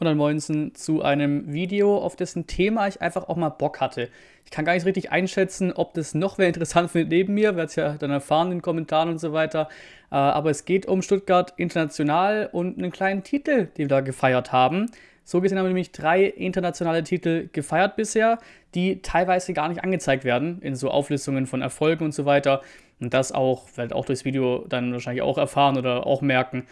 und dann Moinsen zu einem Video, auf dessen Thema ich einfach auch mal Bock hatte. Ich kann gar nicht richtig einschätzen, ob das noch wer interessant findet neben mir, werde es ja dann erfahren in den Kommentaren und so weiter. Äh, aber es geht um Stuttgart International und einen kleinen Titel, den wir da gefeiert haben. So gesehen haben wir nämlich drei internationale Titel gefeiert bisher, die teilweise gar nicht angezeigt werden in so Auflistungen von Erfolgen und so weiter. Und das auch, werdet auch durchs Video dann wahrscheinlich auch erfahren oder auch merken,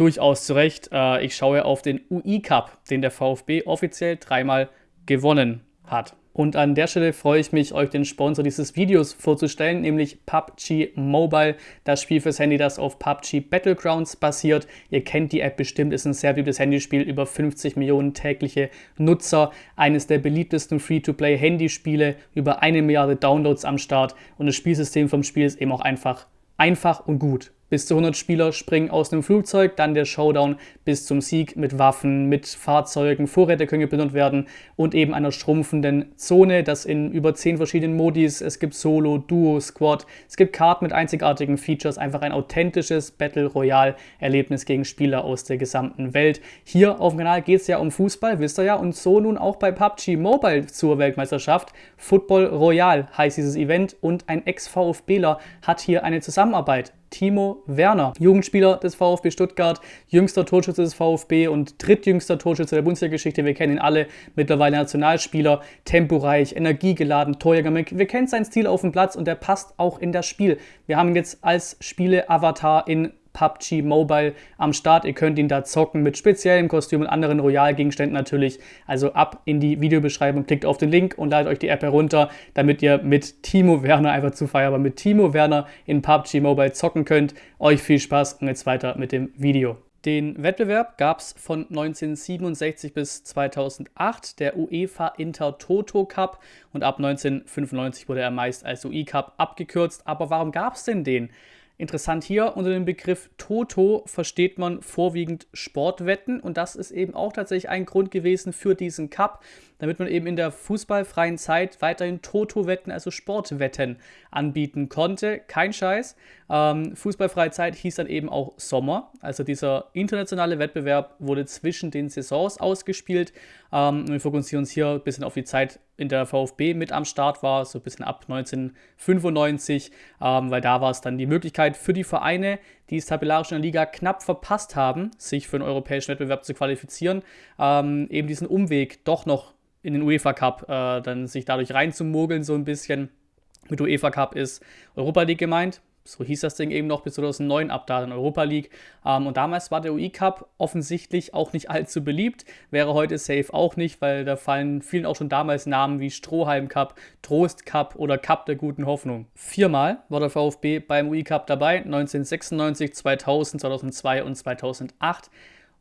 durchaus zu Recht. Äh, ich schaue auf den UI Cup, den der VfB offiziell dreimal gewonnen hat. Und an der Stelle freue ich mich, euch den Sponsor dieses Videos vorzustellen, nämlich PUBG Mobile, das Spiel fürs Handy, das auf PUBG Battlegrounds basiert. Ihr kennt die App bestimmt, ist ein sehr beliebtes Handyspiel, über 50 Millionen tägliche Nutzer, eines der beliebtesten Free-to-Play-Handyspiele, über eine Milliarde Downloads am Start und das Spielsystem vom Spiel ist eben auch einfach einfach und gut. Bis zu 100 Spieler springen aus einem Flugzeug, dann der Showdown bis zum Sieg mit Waffen, mit Fahrzeugen, Vorräte können geplündert werden und eben einer schrumpfenden Zone, das in über 10 verschiedenen Modis, es gibt Solo, Duo, Squad, es gibt Karten mit einzigartigen Features, einfach ein authentisches Battle Royale Erlebnis gegen Spieler aus der gesamten Welt. Hier auf dem Kanal geht es ja um Fußball, wisst ihr ja, und so nun auch bei PUBG Mobile zur Weltmeisterschaft. Football Royale heißt dieses Event und ein Ex-VfBler hat hier eine Zusammenarbeit Timo Werner, Jugendspieler des VfB Stuttgart, jüngster Torschütze des VfB und drittjüngster Torschütze der Bundesliga-Geschichte. Wir kennen ihn alle, mittlerweile Nationalspieler, temporeich, energiegeladen, Torjäger. Wir kennen seinen Stil auf dem Platz und der passt auch in das Spiel. Wir haben ihn jetzt als Spiele-Avatar in PUBG Mobile am Start. Ihr könnt ihn da zocken mit speziellem Kostüm und anderen Royalgegenständen natürlich. Also ab in die Videobeschreibung, klickt auf den Link und ladet euch die App herunter, damit ihr mit Timo Werner einfach zu feiern, aber mit Timo Werner in PUBG Mobile zocken könnt. Euch viel Spaß und jetzt weiter mit dem Video. Den Wettbewerb gab es von 1967 bis 2008, der UEFA Inter Toto Cup und ab 1995 wurde er meist als UI Cup abgekürzt. Aber warum gab es denn den? Interessant hier, unter dem Begriff Toto versteht man vorwiegend Sportwetten. Und das ist eben auch tatsächlich ein Grund gewesen für diesen Cup, damit man eben in der fußballfreien Zeit weiterhin Toto-Wetten, also Sportwetten anbieten konnte. Kein Scheiß. Ähm, fußballfreie Zeit hieß dann eben auch Sommer. Also dieser internationale Wettbewerb wurde zwischen den Saisons ausgespielt. Ähm, wir fokussieren uns hier ein bisschen auf die Zeit, in der VfB mit am Start war, so ein bisschen ab 1995, ähm, weil da war es dann die Möglichkeit für die Vereine, die es tabellarisch in der Liga knapp verpasst haben, sich für einen europäischen Wettbewerb zu qualifizieren, ähm, eben diesen Umweg doch noch in den UEFA Cup, äh, dann sich dadurch reinzumogeln so ein bisschen. Mit UEFA Cup ist Europa League gemeint, so hieß das Ding eben noch bis 2009, ab da in Europa League. Ähm, und damals war der UI Cup offensichtlich auch nicht allzu beliebt, wäre heute safe auch nicht, weil da fallen vielen auch schon damals Namen wie Strohhalm Cup, Trost Cup oder Cup der guten Hoffnung. Viermal war der VfB beim UI Cup dabei, 1996, 2000, 2002 und 2008.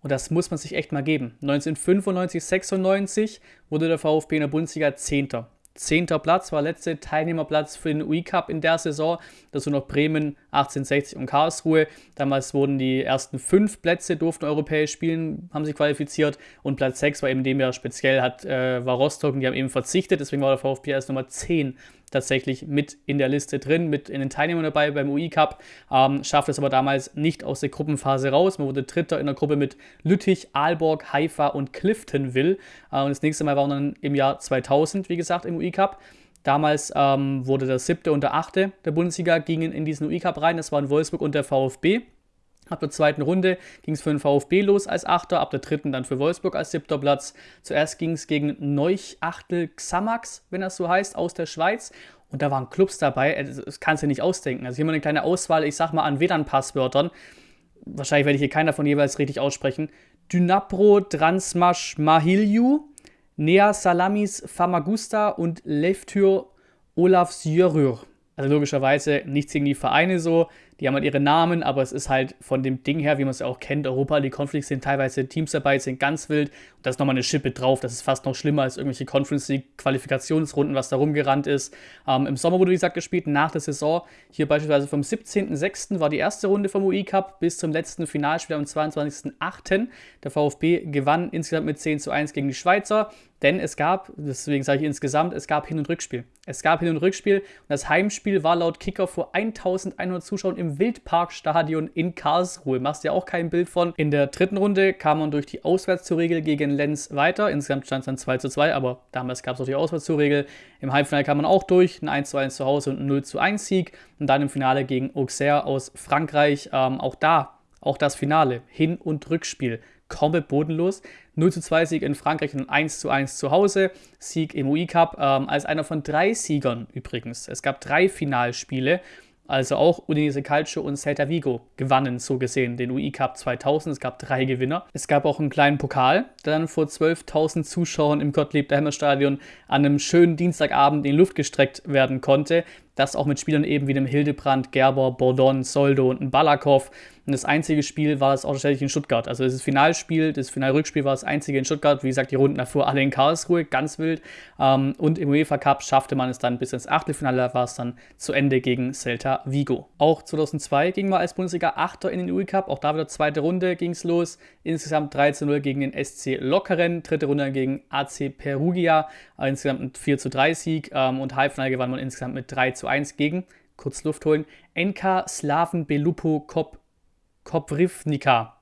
Und das muss man sich echt mal geben. 1995, 96 wurde der VfB in der Bundesliga Zehnter. Zehnter Platz war letzte Teilnehmerplatz für den UI Cup in der Saison. Dazu noch Bremen, 1860 und Karlsruhe. Damals wurden die ersten fünf Plätze durften europäisch spielen, haben sich qualifiziert und Platz 6 war eben dem ja speziell hat, äh, war Rostock und die haben eben verzichtet. Deswegen war der VfB erst Nummer 10 tatsächlich mit in der Liste drin, mit in den Teilnehmern dabei beim UI Cup, ähm, schafft es aber damals nicht aus der Gruppenphase raus. Man wurde Dritter in der Gruppe mit Lüttich, Aalborg, Haifa und Cliftonville. Äh, und das nächste Mal war dann im Jahr 2000, wie gesagt, im UI Cup. Damals ähm, wurde der siebte und der achte der Bundesliga gingen in diesen UI Cup rein. Das waren Wolfsburg und der VfB. Ab der zweiten Runde ging es für den VfB los als Achter, ab der dritten dann für Wolfsburg als siebter Platz. Zuerst ging es gegen Neuchachtel Xamax, wenn das so heißt, aus der Schweiz. Und da waren Clubs dabei, äh, das kannst du nicht ausdenken. Also hier mal eine kleine Auswahl, ich sag mal, an WLAN-Passwörtern. Wahrscheinlich werde ich hier keiner von jeweils richtig aussprechen. Dynapro Transmash Mahilju, Nea Salamis Famagusta und Leftyr Olaf Sjörür. Also logischerweise nichts gegen die Vereine so, die haben halt ihre Namen, aber es ist halt von dem Ding her, wie man es ja auch kennt, Europa League Conference sind teilweise Teams dabei, sind ganz wild und da ist nochmal eine Schippe drauf. Das ist fast noch schlimmer als irgendwelche Conference League Qualifikationsrunden, was da rumgerannt ist. Ähm, Im Sommer wurde, wie gesagt, gespielt, nach der Saison. Hier beispielsweise vom 17.06. war die erste Runde vom UI Cup bis zum letzten Finalspiel am 22.08. Der VfB gewann insgesamt mit 10 zu 1 gegen die Schweizer. Denn es gab, deswegen sage ich insgesamt, es gab Hin- und Rückspiel. Es gab Hin- und Rückspiel und das Heimspiel war laut Kicker vor 1100 Zuschauern im Wildparkstadion in Karlsruhe. Machst ja auch kein Bild von. In der dritten Runde kam man durch die Auswärtszuregel gegen Lenz weiter. Insgesamt stand es dann 2 zu 2, aber damals gab es auch die Auswärtszuregel. Im Halbfinale kam man auch durch, ein 1 zu 1 zu Hause und ein 0 zu 1 Sieg. Und dann im Finale gegen Auxerre aus Frankreich. Ähm, auch da, auch das Finale, Hin- und Rückspiel komplett bodenlos. 0 zu 2 Sieg in Frankreich und 1 zu 1 zu Hause. Sieg im UI Cup ähm, als einer von drei Siegern übrigens. Es gab drei Finalspiele. Also auch Udinese Calcio und Celta Vigo gewannen so gesehen den UI Cup 2000. Es gab drei Gewinner. Es gab auch einen kleinen Pokal, der dann vor 12.000 Zuschauern im Gottlieb Daimler Stadion an einem schönen Dienstagabend in die Luft gestreckt werden konnte. Das auch mit Spielern eben wie dem Hildebrand, Gerber, Bordon, Soldo und Balakov. Und das einzige Spiel war es auch tatsächlich in Stuttgart. Also das Finalspiel, das Finalrückspiel war das einzige in Stuttgart. Wie gesagt, die Runden davor alle in Karlsruhe, ganz wild. Ähm, und im UEFA Cup schaffte man es dann bis ins Achtelfinale, war es dann zu Ende gegen Celta Vigo. Auch 2002 ging man als Bundesliga Achter in den UE Cup. Auch da wieder zweite Runde ging es los. Insgesamt 13-0 gegen den SC Lokeren. Dritte Runde gegen AC Perugia. Insgesamt ein 4 zu 3 Sieg. Ähm, und Halbfinale gewann man insgesamt mit 3 zu 1 gegen, kurz Luft holen, NK Slaven Belupo Kop Koprivnica.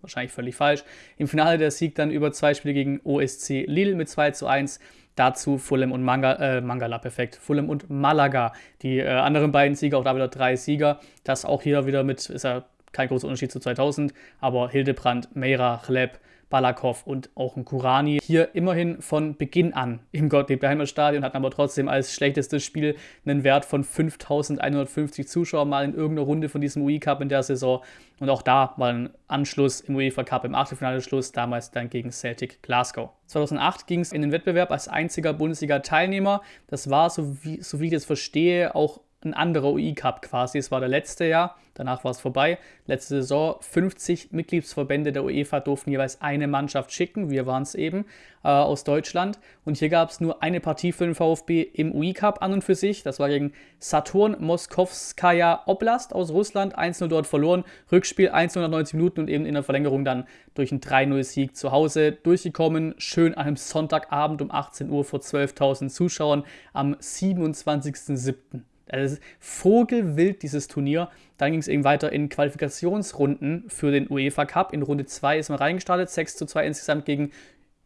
Wahrscheinlich völlig falsch. Im Finale der Sieg dann über zwei Spiele gegen OSC Lille mit 2 zu 1. Dazu Fulham und Manga, äh, Mangala, perfekt. Fulham und Malaga. Die äh, anderen beiden Sieger, auch da wieder drei Sieger. Das auch hier wieder mit, ist ja kein großer Unterschied zu 2000, aber Hildebrand, Meira, Chleb, Balakov und auch ein Kurani. Hier immerhin von Beginn an im Gottlieb-Daimler Stadion, hatten aber trotzdem als schlechtestes Spiel einen Wert von 5150 Zuschauern mal in irgendeiner Runde von diesem UI Cup in der Saison. Und auch da war ein Anschluss im UEFA Cup im Achtelfinale Schluss, damals dann gegen Celtic Glasgow. 2008 ging es in den Wettbewerb als einziger Bundesliga-Teilnehmer. Das war, so wie, so wie ich das verstehe, auch ein anderer UI-Cup quasi. Es war der letzte Jahr, danach war es vorbei. Letzte Saison 50 Mitgliedsverbände der UEFA durften jeweils eine Mannschaft schicken. Wir waren es eben äh, aus Deutschland. Und hier gab es nur eine Partie für den VfB im UI-Cup an und für sich. Das war gegen Saturn Moskowskaja Oblast aus Russland. 1-0 dort verloren. Rückspiel 190 Minuten und eben in der Verlängerung dann durch einen 3-0-Sieg zu Hause durchgekommen. Schön an einem Sonntagabend um 18 Uhr vor 12.000 Zuschauern am 27.07. Also vogelwild dieses Turnier. Dann ging es eben weiter in Qualifikationsrunden für den UEFA Cup. In Runde 2 ist man reingestartet, 6 zu 2 insgesamt gegen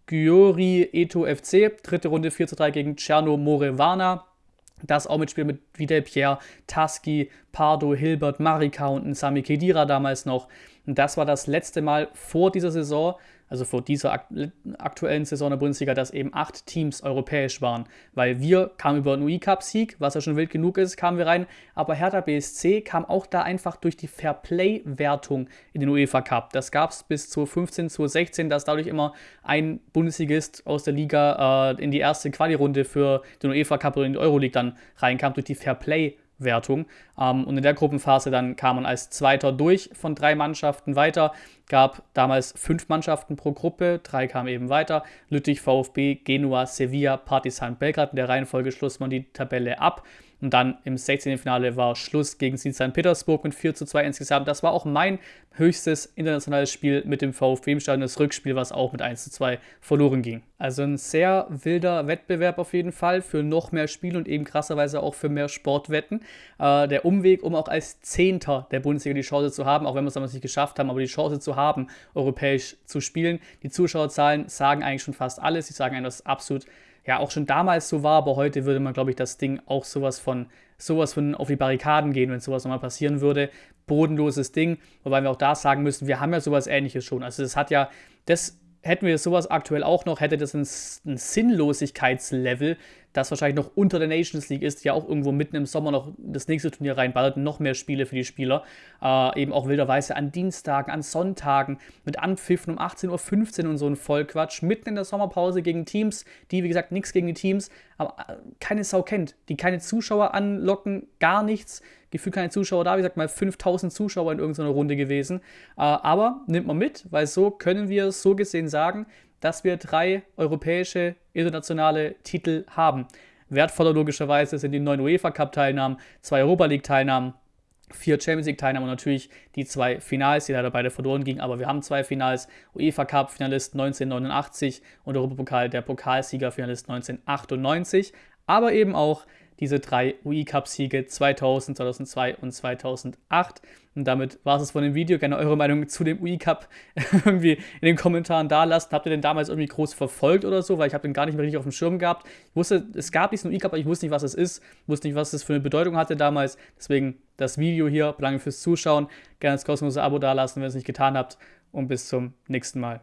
Gyori Eto FC. Dritte Runde 4 zu 3 gegen Cerno Morevana. Das auch mit Spielen mit Vidal Pierre, Taski, Pardo, Hilbert, Marika und Sami Kedira damals noch. Und das war das letzte Mal vor dieser Saison, also vor dieser aktuellen Saison der Bundesliga, dass eben acht Teams europäisch waren. Weil wir kamen über einen UI-Cup-Sieg, was ja schon wild genug ist, kamen wir rein. Aber Hertha BSC kam auch da einfach durch die Fairplay-Wertung in den UEFA Cup. Das gab es bis zu 15, zu 16, dass dadurch immer ein Bundesligist aus der Liga äh, in die erste Quali-Runde für den UEFA Cup oder in die Euroleague dann reinkam, durch die Fairplay-Wertung. Wertung. Ähm, und in der Gruppenphase dann kam man als Zweiter durch von drei Mannschaften weiter. Gab damals fünf Mannschaften pro Gruppe, drei kamen eben weiter. Lüttich, VfB, Genua, Sevilla, Partizan Belgrad. In der Reihenfolge schloss man die Tabelle ab. Und dann im 16. Finale war Schluss gegen St. Petersburg mit 4 zu 2 insgesamt. Das war auch mein höchstes internationales Spiel mit dem VfB im Stadion. Das Rückspiel, was auch mit 1 zu 2 verloren ging. Also ein sehr wilder Wettbewerb auf jeden Fall für noch mehr Spiel und eben krasserweise auch für mehr Sportwetten. Äh, der Umweg, um auch als Zehnter der Bundesliga die Chance zu haben, auch wenn wir es damals nicht geschafft haben, aber die Chance zu haben, europäisch zu spielen. Die Zuschauerzahlen sagen eigentlich schon fast alles. Sie sagen eigentlich, dass absolut ja auch schon damals so war, aber heute würde man, glaube ich, das Ding auch sowas von, sowas von auf die Barrikaden gehen, wenn sowas nochmal passieren würde. Bodenloses Ding, wobei wir auch da sagen müssen, wir haben ja sowas ähnliches schon. Also das hat ja, das hätten wir sowas aktuell auch noch, hätte das ein, ein Sinnlosigkeitslevel, das wahrscheinlich noch unter der Nations League ist, ja auch irgendwo mitten im Sommer noch das nächste Turnier reinballert, noch mehr Spiele für die Spieler. Äh, eben auch wilderweise an Dienstagen, an Sonntagen mit Anpfiffen um 18.15 Uhr und so ein Vollquatsch, mitten in der Sommerpause gegen Teams, die, wie gesagt, nichts gegen die Teams, aber äh, keine Sau kennt, die keine Zuschauer anlocken, gar nichts. Gefühlt keine Zuschauer da, wie gesagt, mal 5000 Zuschauer in irgendeiner Runde gewesen. Äh, aber nimmt man mit, weil so können wir so gesehen sagen, dass wir drei europäische internationale Titel haben. Wertvoller logischerweise sind die neun UEFA Cup Teilnahmen, zwei Europa League Teilnahmen vier Champions League-Teilnahme und natürlich die zwei Finals, die leider beide verloren gingen. Aber wir haben zwei Finals: UEFA Cup-Finalist 1989 und Europapokal der Pokalsieger-Finalist 1998. Aber eben auch diese drei UI-Cup-Siege 2000, 2002 und 2008. Und damit war es von dem Video. Gerne eure Meinung zu dem UI-Cup irgendwie in den Kommentaren da lassen. Habt ihr den damals irgendwie groß verfolgt oder so? Weil ich habe den gar nicht mehr richtig auf dem Schirm gehabt. Ich wusste, es gab diesen UI-Cup, aber ich wusste nicht, was es ist. Wusste nicht, was es für eine Bedeutung hatte damals. Deswegen das Video hier. Danke fürs Zuschauen. Gerne das kostenlose Abo da lassen, wenn ihr es nicht getan habt. Und bis zum nächsten Mal.